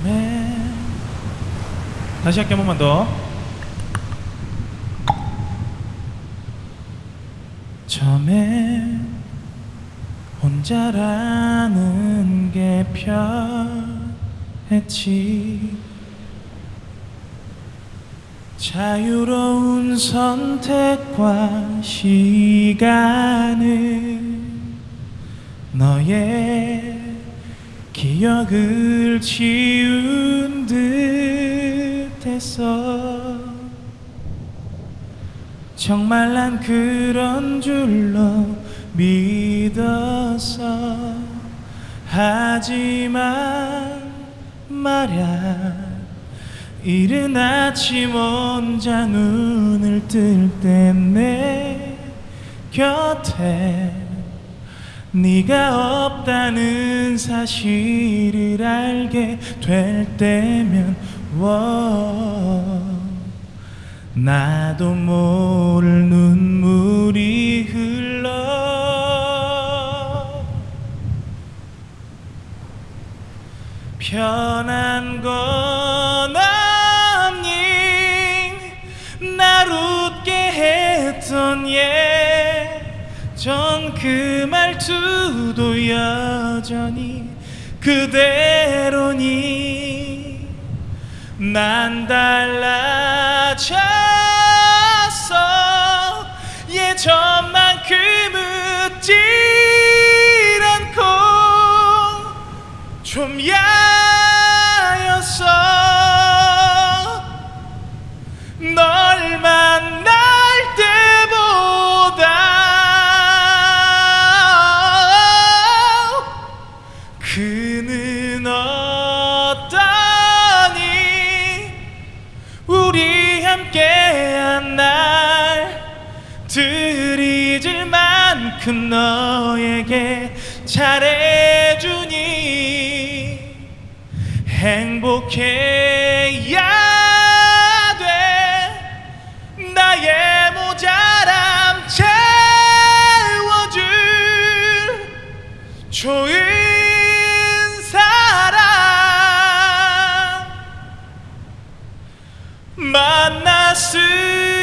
처음에 다시 할게 한 번만 더. 처음에 혼자라는 게 편했지. 자유로운 선택과 시간을 너의 기억을 지운 듯했어 정말 난 그런 줄로 믿었어 하지만 말야 이른 아침 혼자 눈을 뜰 때 내 곁에 네가 없다는 사실을 알게 될 때면 워. 나도 모를 눈물이 흘러. 편한 건 아닌 날 웃게 했던 예전 그 말투도 여전히 그대로니 난 달라졌어. 예전만큼 웃질 않고 좀 야였어. 널 들 잊을 만큼 너에게 잘해주니 행복해야 돼. 나의 모자람 채워줄 좋은 사람. 만났을